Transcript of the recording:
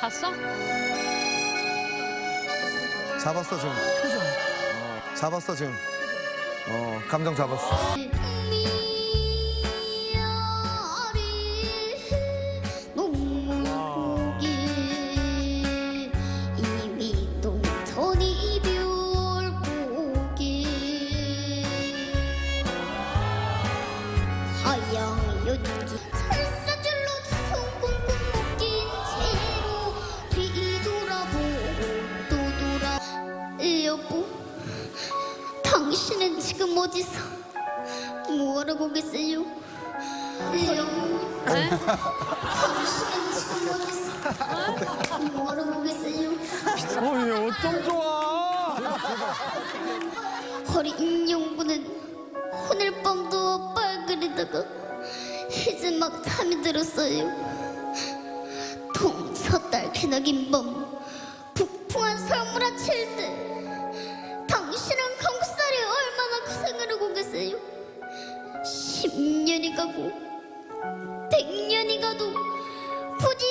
봤어? 잡았어 지금. 어, 잡았어 지금. 어 감정 잡았어. 하양 연기 살사 당신은 지금 어디서 뭐하러 계세요? 여보 당신은 지금 어디서 뭐하러 계세요? 어이 어쩜 좋아. 어린 영부는 오늘 밤도 빨그리다가 이제 막 잠이 들었어요 동서딸 기나긴 밤 북풍한 설물아칠 때 가고 백년이 가도 부지